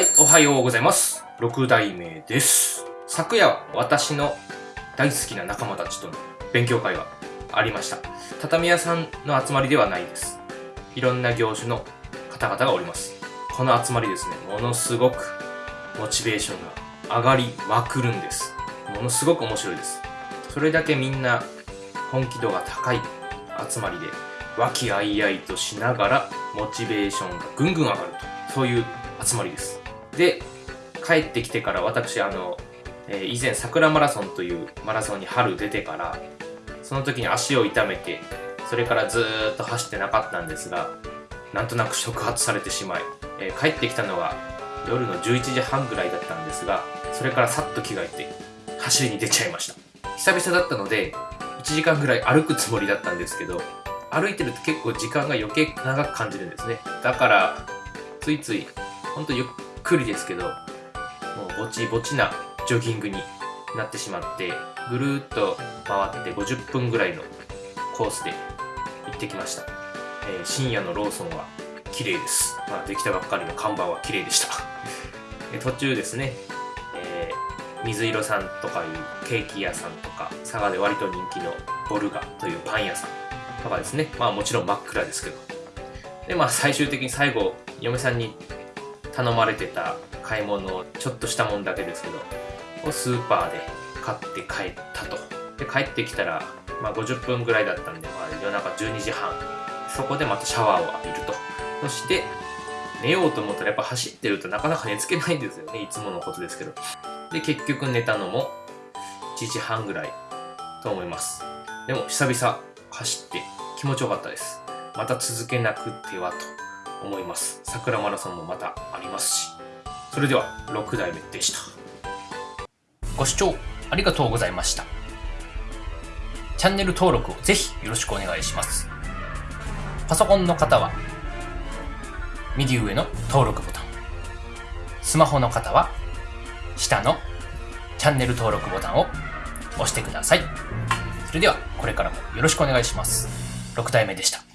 はいおはようございます。六代目です。昨夜私の大好きな仲間たちとの勉強会がありました。畳屋さんの集まりではないです。いろんな業種の方々がおります。この集まりですね、ものすごくモチベーションが上がりまくるんです。ものすごく面白いです。それだけみんな本気度が高い集まりで和気あいあいとしながらモチベーションがぐんぐん上がるとそういう集まりですで帰ってきてから私あの、えー以前桜マラソンというマラソンに春出てからその時に足を痛めてそれからずっと走ってなかったんですがなんとなく触発されてしまい、えー帰ってきたのが夜の11時半ぐらいだったんですがそれからさっと着替えて走りに出ちゃいました。久々だったので1時間ぐらい歩くつもりだったんですけど歩いてると結構時間が余計長く感じるんですね。だからついついほんとゆっくりですけどもうぼちぼちなジョギングになってしまってぐるっと回って50分ぐらいのコースで行ってきました、えー深夜のローソンは綺麗です、まあ、できたばっかりの看板は綺麗でした。途中ですね、えー水色さんとかいうケーキ屋さんとか佐賀で割と人気のボルガというパン屋さんとかですね。まあもちろん真っ暗ですけど。でまあ最終的に最後嫁さんに頼まれてた買い物をちょっとしたもんだけですけどをスーパーで買って帰ったと。で帰ってきたら、まあ、50分ぐらいだったんで、まあ、夜中12時半。そこでまたシャワーを浴びると。そして寝ようと思ったらやっぱ走ってるとなかなか寝つけないんですよね。いつものことですけど。で結局寝たのも1時半ぐらいと思います。でも久々走って気持ちよかったです。また続けなくてはと。思います。桜マラソンもまたありますし。それでは6代目でした。ご視聴ありがとうございました。チャンネル登録をぜひよろしくお願いします。パソコンの方は右上の登録ボタン。スマホの方は下のチャンネル登録ボタンを押してください。それではこれからもよろしくお願いします。6代目でした。